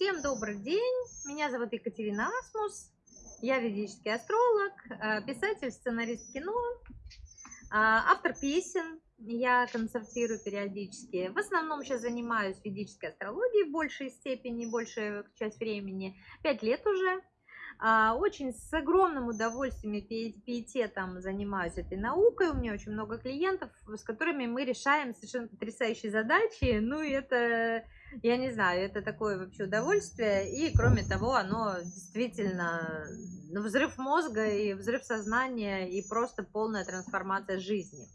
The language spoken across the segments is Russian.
Всем добрый день, меня зовут Екатерина Асмус, я ведический астролог, э, писатель, сценарист кино, э, автор песен, я концертирую периодически. В основном сейчас занимаюсь ведической астрологией в большей степени, большую часть времени, пять лет уже. А, очень с огромным удовольствием и пиететом занимаюсь этой наукой. У меня очень много клиентов, с которыми мы решаем совершенно потрясающие задачи. Ну и это я не знаю, это такое вообще удовольствие. И, кроме того, оно действительно ну, взрыв мозга и взрыв сознания и просто полная трансформация жизни.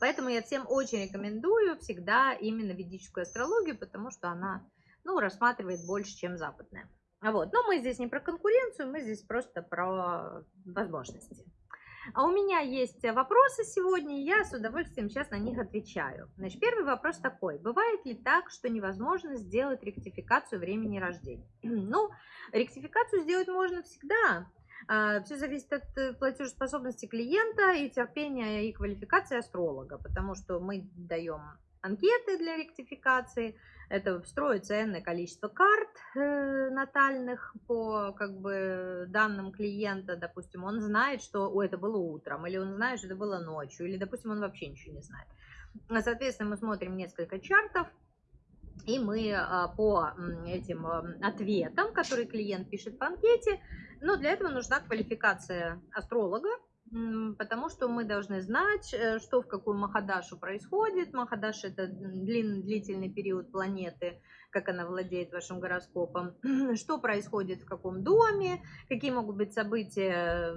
Поэтому я всем очень рекомендую всегда именно ведическую астрологию, потому что она ну, рассматривает больше, чем западная. Вот. Но мы здесь не про конкуренцию, мы здесь просто про возможности. А у меня есть вопросы сегодня, и я с удовольствием сейчас на них отвечаю. Значит, первый вопрос такой. Бывает ли так, что невозможно сделать ректификацию времени рождения? Ну, ректификацию сделать можно всегда. А, Все зависит от э, платежеспособности клиента и терпения и квалификации астролога, потому что мы даем анкеты для ректификации, это встроится энное количество карт э, натальных по как бы данным клиента, допустим, он знает, что О, это было утром, или он знает, что это было ночью, или, допустим, он вообще ничего не знает. Соответственно, мы смотрим несколько чартов, и мы а, по этим ответам, которые клиент пишет в анкете, но для этого нужна квалификация астролога, потому что мы должны знать, э, что в какую Махадашу происходит. Махадаш – это длинный, длительный период планеты, как она владеет вашим гороскопом, что происходит в каком доме, какие могут быть события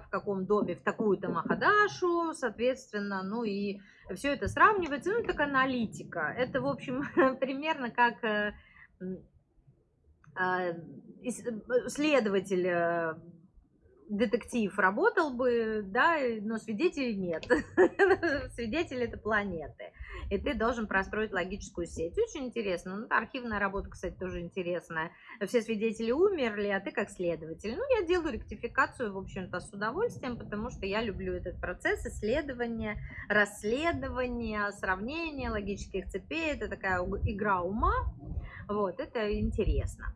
в каком доме в такую-то Махадашу, соответственно, ну и все это сравнивается, ну, так аналитика. Это, в общем, примерно как э, а, э, следователь детектив работал бы, да, но свидетелей нет. Свидетели это планеты. И ты должен простроить логическую сеть. Очень интересно. Ну, архивная работа, кстати, тоже интересная. Все свидетели умерли, а ты как следователь. Ну, я делаю ректификацию, в общем-то, с удовольствием, потому что я люблю этот процесс исследования, расследования, сравнения логических цепей. Это такая игра ума. Вот, это интересно.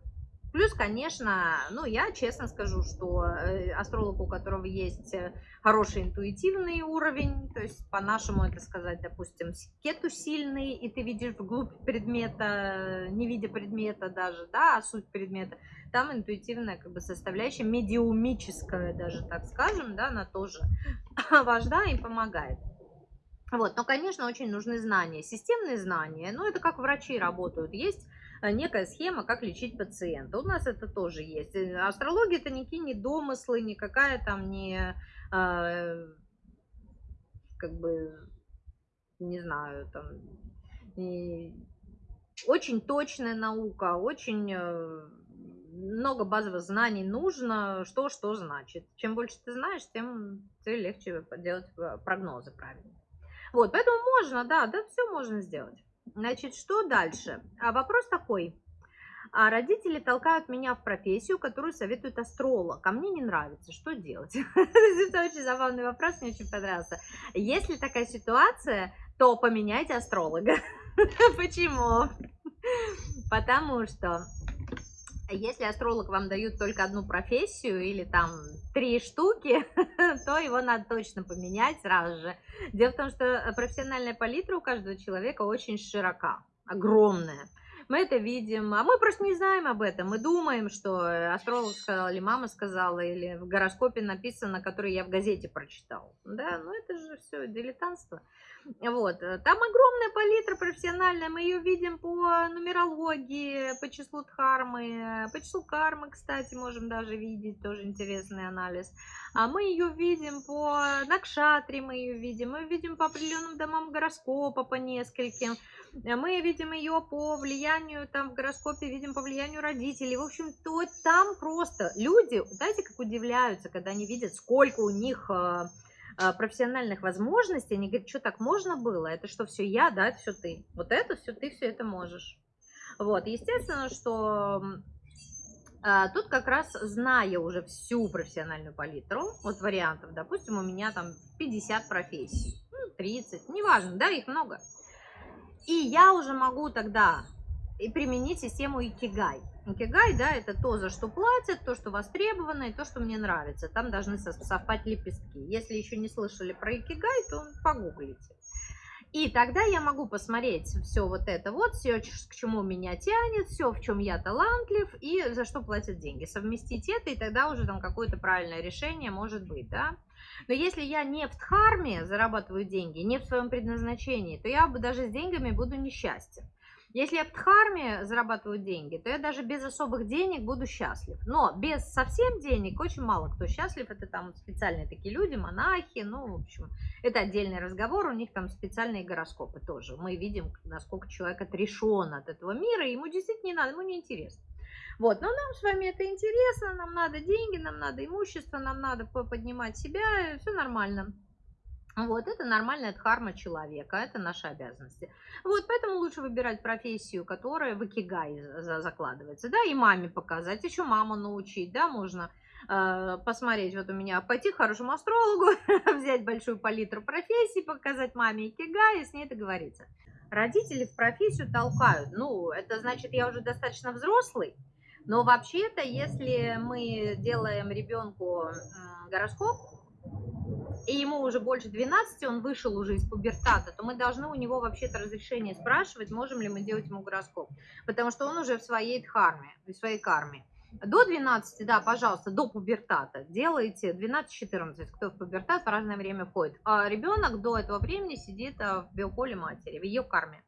Плюс, конечно, ну, я честно скажу, что э, астролог, у которого есть э, хороший интуитивный уровень, то есть по-нашему это сказать, допустим, кету сильный, и ты видишь вглубь предмета, не видя предмета даже, да, а суть предмета, там интуитивная как бы составляющая, медиумическая даже, так скажем, да, она тоже важна и помогает. Вот, но, конечно, очень нужны знания, системные знания, ну, это как врачи работают, есть некая схема, как лечить пациента. У нас это тоже есть. Э, астрология это никакие не домыслы, никакая там не, э, как бы, не знаю, там, очень точная наука, очень много базовых знаний нужно, что что значит. Чем больше ты знаешь, тем тебе легче делать прогнозы правильно. Вот, поэтому можно, да, да, все можно сделать. Значит, что дальше? А вопрос такой. А родители толкают меня в профессию, которую советует астролог. А мне не нравится. Что делать? Это очень забавный вопрос, мне очень понравился. Если такая ситуация, то поменяйте астролога. Почему? Потому что если астролог вам дают только одну профессию или там три штуки, то его надо точно поменять сразу же. Дело в том, что профессиональная палитра у каждого человека очень широка, огромная. Мы это видим, а мы просто не знаем об этом. Мы думаем, что астролог сказал, или мама сказала, или в гороскопе написано, который я в газете прочитал. Да, ну это же все дилетантство. Вот. Э, там огромная палитра профессиональная, мы ее видим по нумерологии, по числу дхармы, по числу кармы, кстати, можем даже видеть, тоже интересный анализ. А мы ее видим по накшатре, мы ее видим, мы видим по определенным домам гороскопа, по нескольким. Э, мы видим ее по влиянию, там в гороскопе видим по влиянию родителей. В общем, то там просто люди, знаете, как удивляются, когда они видят, сколько у них э, профессиональных возможностей, они говорят, что так можно было? Это что, все я, да, это все ты. Вот это все ты, все это можешь. Вот, естественно, что а, тут как раз, зная уже всю профессиональную палитру, вот вариантов, допустим, у меня там 50 профессий, ну, 30, неважно, да, их много. И я уже могу тогда и применить систему Икигай. Икигай, да, это то, за что платят, то, что востребовано, и то, что мне нравится. Там должны совпать лепестки. Если еще не слышали про Икигай, то погуглите. И тогда я могу посмотреть все вот это вот, все, к чему меня тянет, все, в чем я талантлив и за что платят деньги. Совместить это, и тогда уже там какое-то правильное решение может быть, да. Но если я не в дхарме зарабатываю деньги, не в своем предназначении, то я бы даже с деньгами буду несчастен. Если я в Дхарме зарабатываю деньги, то я даже без особых денег буду счастлив. Но без совсем денег очень мало кто счастлив. Это там специальные такие люди, монахи. Ну, в общем, это отдельный разговор. У них там специальные гороскопы тоже. Мы видим, насколько человек отрешен от этого мира. Ему действительно не надо, ему не интересно. Вот, но нам с вами это интересно, нам надо деньги, нам надо имущество, нам надо поднимать себя, все нормально. Вот, это нормальная дхарма человека, это наши обязанности. Вот, поэтому лучше выбирать профессию, которая в икигай закладывается, да, и маме показать, еще маму научить, да, можно э, посмотреть, вот у меня, пойти к хорошему астрологу, взять большую палитру профессий, показать маме икигай и с ней договориться. Родители в профессию толкают, ну, это значит, я уже достаточно взрослый, но вообще-то, если мы делаем ребенку гороскоп, и ему уже больше 12, он вышел уже из пубертата, то мы должны у него вообще-то разрешение спрашивать, можем ли мы делать ему гороскоп. Потому что он уже в своей дхарме, в своей карме. До 12, да, пожалуйста, до пубертата делайте 12-14, кто в пубертат в разное время входит. А ребенок до этого времени сидит а, в биополе матери, в ее карме.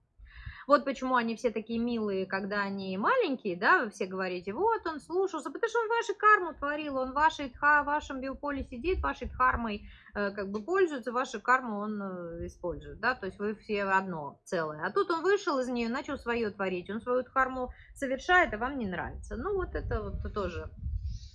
Вот почему они все такие милые, когда они маленькие, да, вы все говорите, вот он слушался, потому что он вашу карму творил, он вашей дха, в вашем биополе сидит, вашей дхармой э, как бы пользуется, вашу карму он э, использует, да, то есть вы все одно целое. А тут он вышел из нее, начал свое творить, он свою дхарму совершает, а вам не нравится. Ну вот это вот тоже,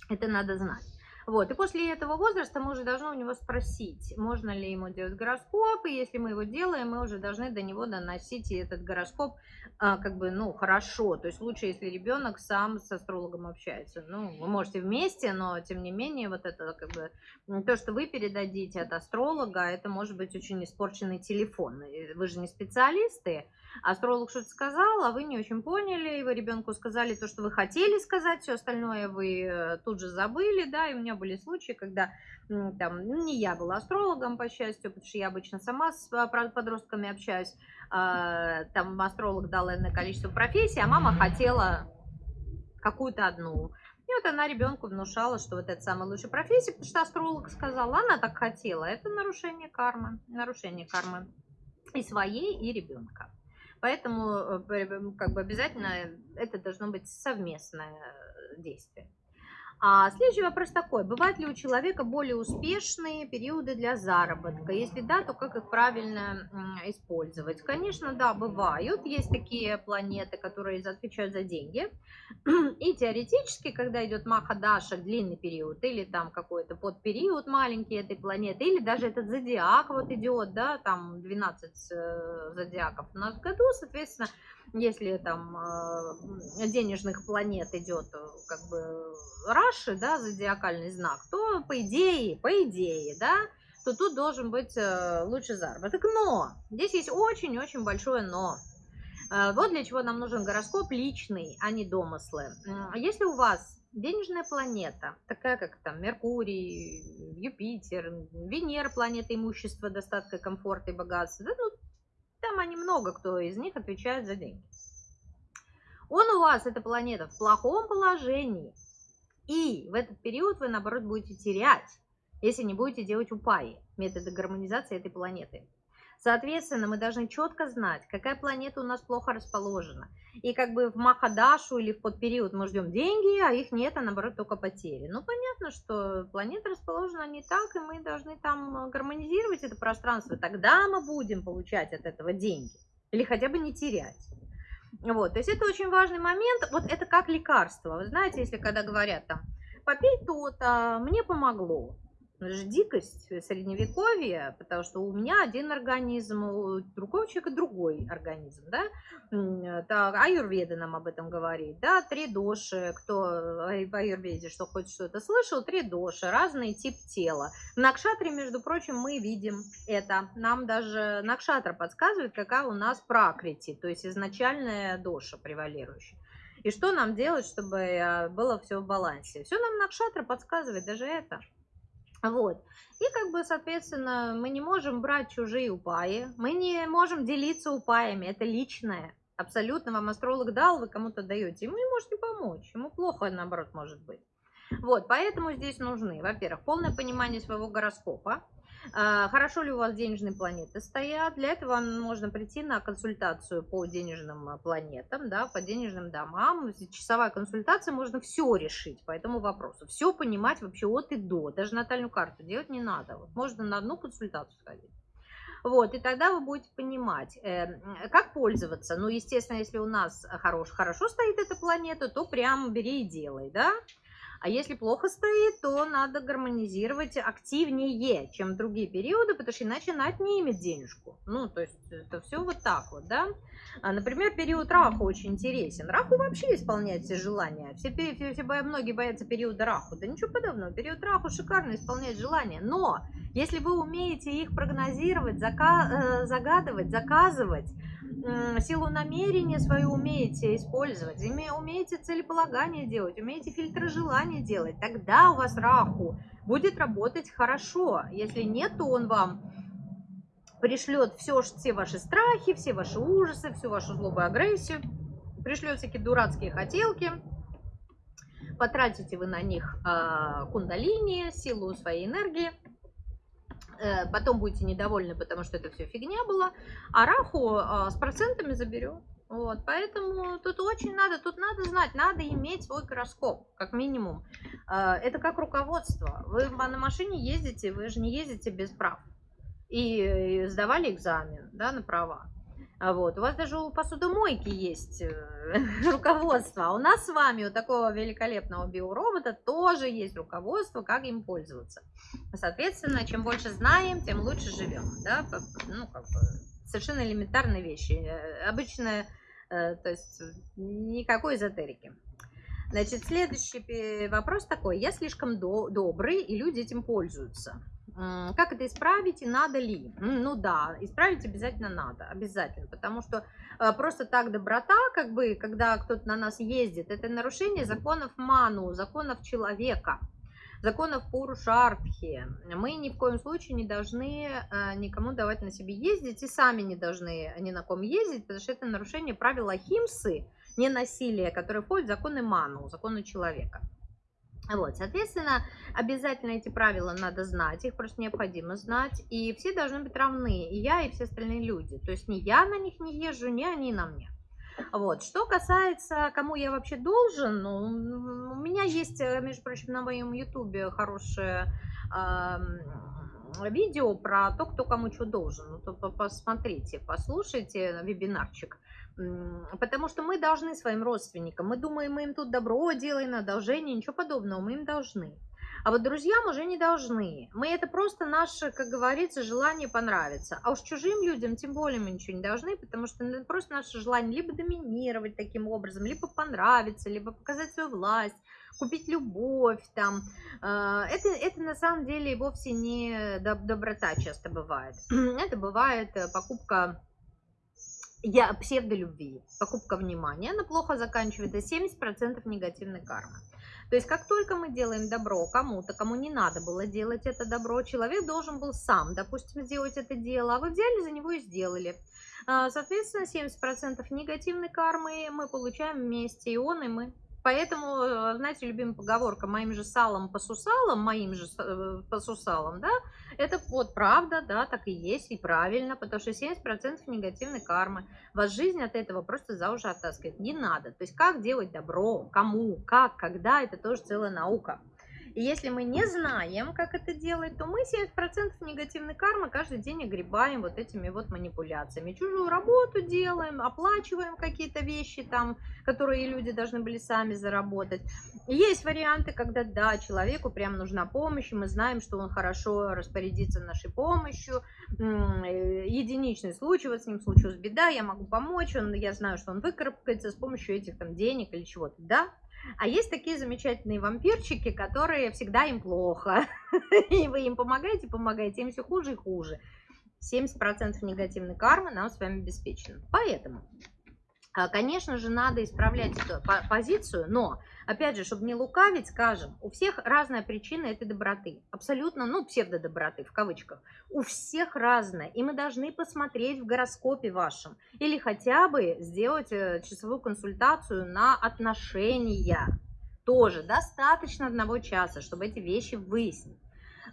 это надо знать. Вот, и после этого возраста мы уже должны у него спросить, можно ли ему делать гороскоп, и если мы его делаем, мы уже должны до него доносить этот гороскоп а, как бы, ну, хорошо. То есть лучше, если ребенок сам с астрологом общается. Ну, вы можете вместе, но тем не менее вот это как бы то, что вы передадите от астролога, это может быть очень испорченный телефон. Вы же не специалисты, астролог что-то сказал, а вы не очень поняли, и вы ребенку сказали то, что вы хотели сказать, все остальное вы э, тут же забыли, да, и у меня были случаи, когда там, ну, не я была астрологом, по счастью, потому что я обычно сама с а, подростками общаюсь, а, там астролог дал энное количество профессий, а мама хотела какую-то одну. И вот она ребенку внушала, что вот это самая лучшая профессия, потому что астролог сказал, она так хотела. Это нарушение кармы, нарушение кармы и своей, и ребенка. Поэтому э, как бы обязательно это должно быть совместное э, действие. А следующий вопрос такой. Бывают ли у человека более успешные периоды для заработка? Если да, то как их правильно использовать? Конечно, да, бывают. Есть такие планеты, которые отвечают за деньги. И теоретически, когда идет Махадаша, длинный период, или там какой-то подпериод маленький этой планеты, или даже этот зодиак вот идет, да, там 12 э, зодиаков у нас в году, соответственно, если там э, денежных планет идет э, как бы Раши, да, зодиакальный знак, то по идее, по идее, да, то тут должен быть э, лучший заработок. Но здесь есть очень-очень большое но. Вот для чего нам нужен гороскоп личный, а не домыслы. Если у вас денежная планета, такая как там Меркурий, Юпитер, Венера, планета имущества, достатка, комфорта и богатства, да, ну, там они много, кто из них отвечает за деньги. Он у вас, эта планета, в плохом положении. И в этот период вы, наоборот, будете терять, если не будете делать упаи, методы гармонизации этой планеты. Соответственно, мы должны четко знать, какая планета у нас плохо расположена. И как бы в Махадашу или в подпериод мы ждем деньги, а их нет, а наоборот только потери. Ну, понятно, что планета расположена не так, и мы должны там гармонизировать это пространство. Тогда мы будем получать от этого деньги. Или хотя бы не терять. Вот, то есть это очень важный момент. Вот это как лекарство. Вы знаете, если когда говорят там, попей то-то, мне помогло. Это же дикость средневековья, потому что у меня один организм, у другого человека другой организм, да. Так, аюрведа нам об этом говорит, да, три доши, кто в аюрведе, что хоть что-то слышал, три доши, разный тип тела. В Накшатре, между прочим, мы видим это. Нам даже Накшатра подсказывает, какая у нас пракрити, то есть изначальная доша превалирующая. И что нам делать, чтобы э, было все в балансе? Все нам Накшатра подсказывает, даже это. Вот. И как бы, соответственно, мы не можем брать чужие упаи, мы не можем делиться упаями, это личное. Абсолютно вам астролог дал, вы кому-то даете, ему не можете помочь, ему плохо, наоборот, может быть. Вот, поэтому здесь нужны, во-первых, полное понимание своего гороскопа, хорошо ли у вас денежные планеты стоят. Для этого можно прийти на консультацию по денежным а, планетам, да, по денежным домам. Часовая консультация, можно все решить по этому вопросу. Все понимать вообще от и до. Даже натальную карту делать не надо. Вот можно на одну консультацию сходить. Вот, и тогда вы будете понимать, э, как пользоваться. Ну, естественно, если у нас хорош, хорошо стоит эта планета, то прям бери и делай, да. А если плохо стоит, то надо гармонизировать активнее, чем другие периоды, потому что иначе она отнимет денежку. Ну, то есть это все вот так вот, да. А, например, период Раху очень интересен. Раху вообще исполняет все желания. Все, все, все, многие боятся периода Раху. Да ничего подобного. Период Раху шикарно исполняет желания. Но если вы умеете их прогнозировать, зака э, загадывать, заказывать, силу намерения свою умеете использовать, умеете целеполагание делать, умеете фильтры желания делать, тогда у вас раху будет работать хорошо. Если нет, то он вам пришлет все, все ваши страхи, все ваши ужасы, всю вашу злобу и агрессию, пришлет всякие дурацкие хотелки, потратите вы на них э, кундалини, силу своей энергии, Э, потом будете недовольны, потому что это все фигня была, а Раху а, с процентами заберет. Вот, поэтому тут очень надо, тут надо знать, надо иметь свой гороскоп, как минимум. Э, это как руководство. Вы на машине ездите, вы же не ездите без прав. И сдавали экзамен да, на права. А вот. У вас даже у посудомойки есть э, руководство. А у нас с вами у такого великолепного биоробота тоже есть руководство, как им пользоваться. Соответственно, чем больше знаем, тем лучше живем. Да? Ну, как бы, совершенно элементарные вещи. Э, обычно, э, то есть никакой эзотерики. Значит, следующий вопрос такой. Я слишком до добрый, и люди этим пользуются. Как это исправить и надо ли? Ну да, исправить обязательно надо, обязательно, потому что э, просто так доброта, как бы, когда кто-то на нас ездит, это нарушение законов Ману, законов человека, законов Пурушартхи. Мы ни в коем случае не должны э, никому давать на себе ездить и сами не должны ни на ком ездить, потому что это нарушение правила Химсы, не насилие, которое входит в законы Ману, законы человека. Вот, соответственно, обязательно эти правила надо знать, их просто необходимо знать, и все должны быть равны, и я, и все остальные люди. То есть ни я на них не езжу, ни они на мне. Вот. Что касается, кому я вообще должен, ну, у меня есть, э, между прочим, на моем ютубе хорошее э, видео про то, кто кому что должен. Ну, то посмотрите, послушайте вебинарчик. Потому что мы должны своим родственникам, мы думаем, мы им тут добро делаем, одолжение, ничего подобного, мы им должны. А вот друзьям уже не должны. Мы это просто наше, как говорится, желание понравиться. А уж чужим людям тем более мы ничего не должны, потому что это просто наше желание либо доминировать таким образом, либо понравиться, либо показать свою власть, купить любовь там. А, это, это на самом деле вовсе не доброта часто бывает. Это бывает э, покупка я псевдолюбви, покупка внимания, она плохо заканчивается, 70% негативной кармы. То есть как только мы делаем добро кому-то, кому не надо было делать это добро, человек должен был сам, допустим, сделать это дело, а вы взяли за него и сделали. А, соответственно, 70% негативной кармы мы получаем вместе, и он, и мы. Поэтому, э, знаете, любимая поговорка «моим же салом по сусалам», «моим же э, по сусалам», да, это вот правда, да, так и есть, и правильно, потому что 70% негативной кармы. Вас жизнь от этого просто за уши оттаскивает. Не надо. То есть как делать добро, кому, как, когда, это тоже целая наука. И если мы не знаем, как это делать, то мы 70% негативной кармы каждый день огребаем вот этими вот манипуляциями. Чужую работу делаем, оплачиваем какие-то вещи там, которые люди должны были сами заработать. Есть варианты, когда да, человеку прям нужна помощь, и мы знаем, что он хорошо распорядится нашей помощью. Э, единичный случай, вот с ним случилась беда, я могу помочь, он, я знаю, что он выкарабкается с помощью этих там денег или чего-то. Да, а есть такие замечательные вампирчики, которые всегда им плохо. И вы им помогаете, помогаете, им все хуже и хуже. 70% негативной кармы нам с вами обеспечено. Поэтому конечно же, надо исправлять эту позицию, но, опять же, чтобы не лукавить, скажем, у всех разная причина этой доброты. Абсолютно, ну, псевдодоброты, в кавычках. У всех разная. И мы должны посмотреть в гороскопе вашем. Или хотя бы сделать э, часовую консультацию на отношения. Тоже достаточно одного часа, чтобы эти вещи выяснить.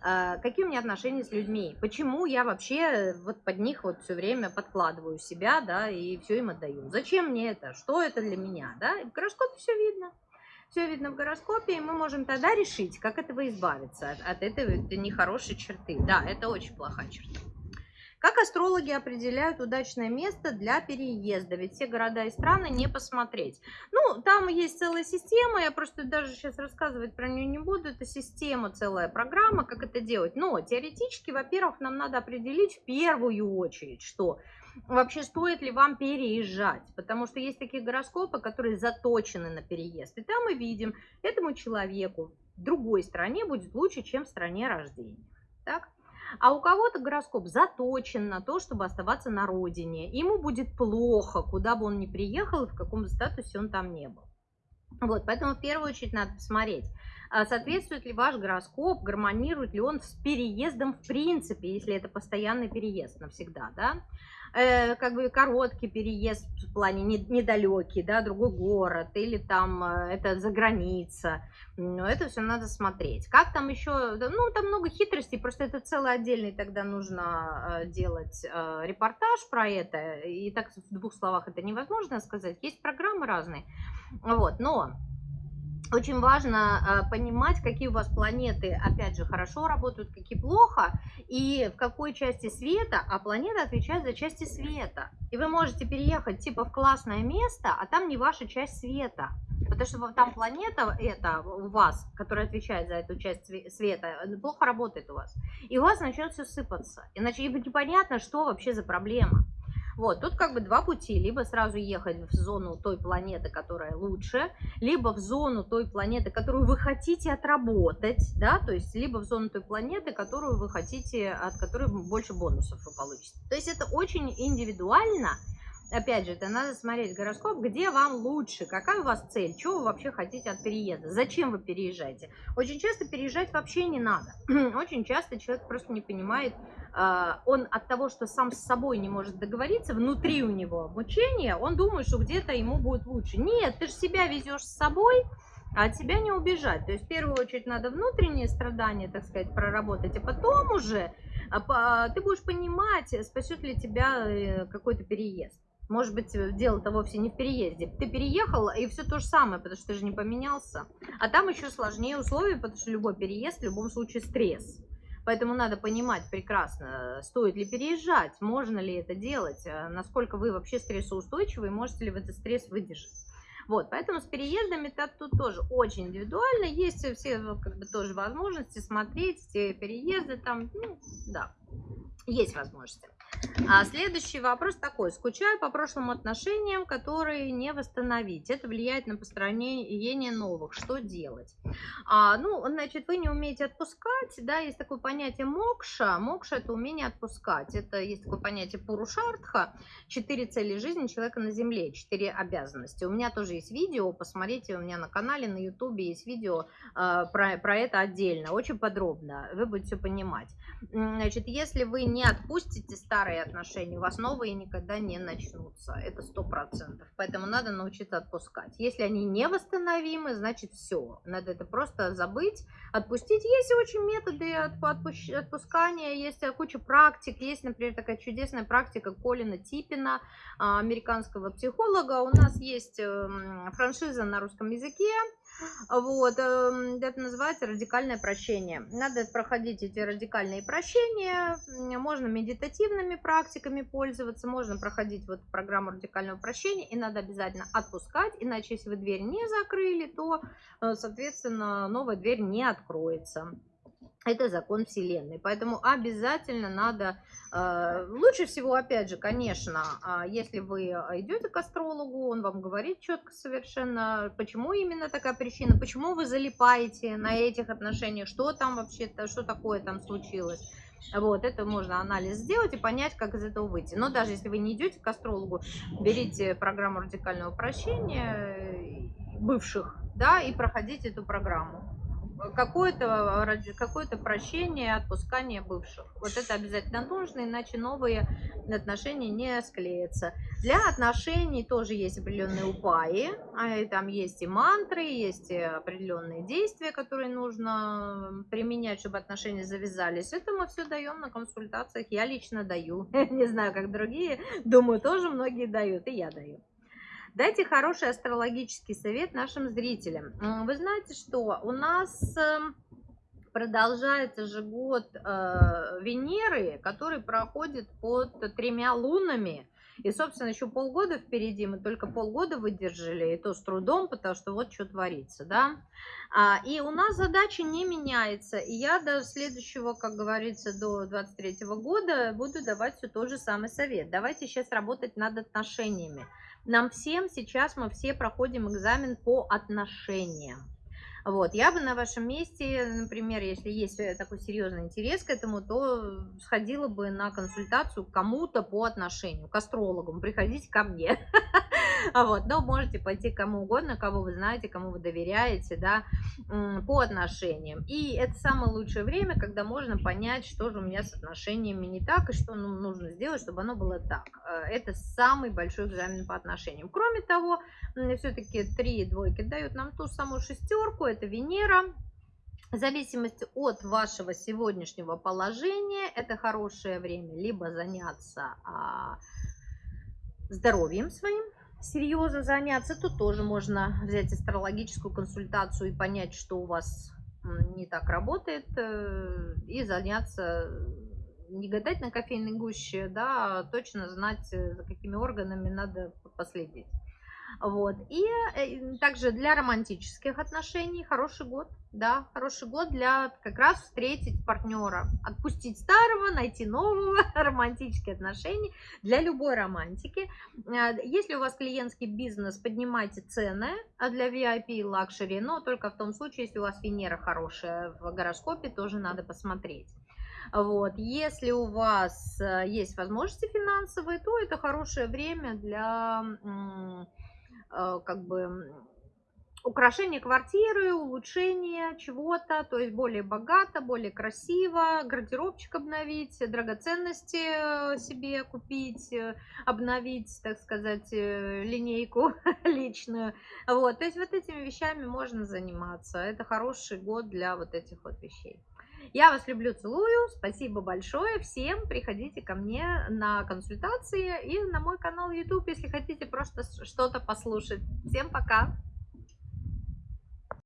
А, какие у меня отношения с людьми, почему я вообще э, вот под них вот все время подкладываю себя, да, и все им отдаю. Зачем мне это, что это для меня, да, и в гороскопе все видно. Все видно в гороскопе, и мы можем тогда решить, как этого избавиться от, от этой нехорошей черты. Да, это очень плохая черта. Как астрологи определяют удачное место для переезда? Ведь все города и страны не посмотреть. Ну, там есть целая система, я просто даже сейчас рассказывать про нее не буду. Это система, целая программа, как это делать. Но теоретически, во-первых, нам надо определить в первую очередь, что вообще стоит ли вам переезжать, потому что есть такие гороскопы, которые заточены на переезд. И там мы видим, этому человеку в другой стране будет лучше, чем в стране рождения. Так? А у кого-то гороскоп заточен на то, чтобы оставаться на родине. Ему будет плохо, куда бы он ни приехал и в каком статусе он там не был. Вот, поэтому в первую очередь надо посмотреть, а соответствует ли ваш гороскоп, гармонирует ли он с переездом в принципе, если это постоянный переезд навсегда, да э, как бы короткий переезд в плане недалекий, да, другой город, или там э, это за граница, но это все надо смотреть. Как там еще, ну, там много хитростей, просто это целый отдельный тогда нужно э, делать э, репортаж про это, и так в двух словах это невозможно сказать, есть программы разные, вот, но очень важно э, понимать, какие у вас планеты, опять же, хорошо работают, какие плохо, и в какой части света, а планета отвечает за части света. И вы можете переехать типа в классное место, а там не ваша часть света. Потому что там планета это у вас, которая отвечает за эту часть света, плохо работает у вас. И у вас начнет все сыпаться. Иначе непонятно, что вообще за проблема. Вот, тут как бы два пути. Либо сразу ехать в зону той планеты, которая лучше, либо в зону той планеты, которую вы хотите отработать, да, то есть либо в зону той планеты, которую вы хотите, от которой больше бонусов вы получите. То есть это очень индивидуально, опять же, это надо смотреть гороскоп, где вам лучше, какая у вас цель, что вы вообще хотите от переезда, зачем вы переезжаете. Очень часто переезжать вообще не надо. Очень часто человек просто не понимает, он от того, что сам с собой не может договориться, внутри у него обучение, он думает, что где-то ему будет лучше. Нет, ты же себя везешь с собой, а от себя не убежать. То есть в первую очередь надо внутренние страдания, так сказать, проработать, а потом уже а, ты будешь понимать, спасет ли тебя э, какой-то переезд. Может быть, дело-то вовсе не в переезде. Ты переехал, и все то же самое, потому что ты же не поменялся. А там еще сложнее условия, потому что любой переезд в любом случае стресс. Поэтому надо понимать прекрасно, стоит ли переезжать, можно ли это делать, э, насколько вы вообще стрессоустойчивы и можете ли вы этот стресс выдержать. Вот, поэтому с переездами -то тут тоже очень индивидуально, есть все как бы тоже возможности смотреть, все переезды там, ну, да, есть возможности. А следующий вопрос такой. Скучаю по прошлым отношениям, которые не восстановить. Это влияет на построение новых. Что делать? А, ну, значит, вы не умеете отпускать. Да, есть такое понятие мокша. Мокша – это умение отпускать. Это есть такое понятие пурушартха. Четыре цели жизни человека на земле. Четыре обязанности. У меня тоже есть видео. Посмотрите, у меня на канале, на ютубе есть видео э, про, про это отдельно. Очень подробно. Вы будете понимать. Значит, если вы не отпустите старые отношения, у вас новые никогда не начнутся. Это сто процентов. Поэтому надо научиться отпускать. Если они невосстановимы, значит все. Надо это просто забыть, отпустить. Есть очень методы отпускания, есть куча практик. Есть, например, такая чудесная практика Колина Типина, а, американского психолога. У нас есть эм, франшиза на русском языке Вот, эм, это называется радикальное прощение. Надо проходить эти радикальные прощения, можно медитативными практиками пользоваться, можно проходить вот программу радикального прощения, и надо обязательно отпускать, иначе если вы дверь не закрыли, то, э, соответственно, новая дверь не откроется. Это закон Вселенной. Поэтому обязательно надо, э, лучше всего, опять же, конечно, а, если вы идете к астрологу, он вам говорит четко совершенно, почему именно такая причина, почему вы залипаете на этих отношениях, что там вообще, что такое там случилось. Вот, это можно анализ сделать и понять, как из этого выйти. Но даже если вы не идете к астрологу, берите программу радикального прощения э, бывших, да, и проходите эту программу какое-то какое прощение, отпускание бывших. Вот это обязательно нужно, иначе новые отношения не склеятся. Для отношений тоже есть определенные упаи, а там есть и мантры, есть и определенные действия, которые нужно применять, чтобы отношения завязались. Это мы все даем на консультациях, я лично даю. Не знаю, как другие, думаю, тоже многие дают, и я даю. Дайте хороший астрологический совет нашим зрителям. Вы знаете, что у нас эм, продолжается же год э, Венеры, который проходит под тремя лунами. И, собственно, еще полгода впереди, мы только полгода выдержали, и то с трудом, потому что вот что творится, да. А, и у нас задача не меняется, и я до следующего, как говорится, до 23 года буду давать все тот же самый совет. Давайте сейчас работать над отношениями. Нам всем сейчас, мы все проходим экзамен по отношениям. Вот, я бы на вашем месте, например, если есть э, такой серьезный интерес к этому, то сходила бы на консультацию кому-то по отношению, к астрологам, приходите ко мне. Вот, но можете пойти кому угодно, кого вы знаете, кому вы доверяете, да, по отношениям. И это самое лучшее время, когда можно понять, что же у меня с отношениями не так, и что ну, нужно сделать, чтобы оно было так. Э, это самый большой экзамен по отношениям. Кроме того, все-таки три двойки дают нам ту самую шестерку, это Венера, в зависимости от вашего сегодняшнего положения, это хорошее время либо заняться а, здоровьем своим, серьезно заняться, то тоже можно взять астрологическую консультацию и понять, что у вас не так работает, э, и заняться, не гадать на кофейной гуще, да, а точно знать, э, за какими органами надо последить. Вот. И э, также для романтических отношений хороший год, да, хороший год для как раз встретить партнера, отпустить старого, найти нового, романтические отношения для любой романтики. Э, если у вас клиентский бизнес, поднимайте цены а для VIP и лакшери, но только в том случае, если у вас Венера хорошая в гороскопе, тоже надо посмотреть. Вот. Если у вас э, есть возможности финансовые, то это хорошее время для как бы украшение квартиры, улучшение чего-то, то есть более богато, более красиво, гардеробчик обновить, драгоценности э, себе купить, э, обновить, так сказать, линейку личную. Вот, то есть вот этими вещами можно заниматься. Это хороший год для вот этих вот вещей. Я вас люблю, целую. Спасибо большое всем. Приходите ко мне на консультации и на мой канал YouTube, если хотите просто что-то послушать. Всем пока!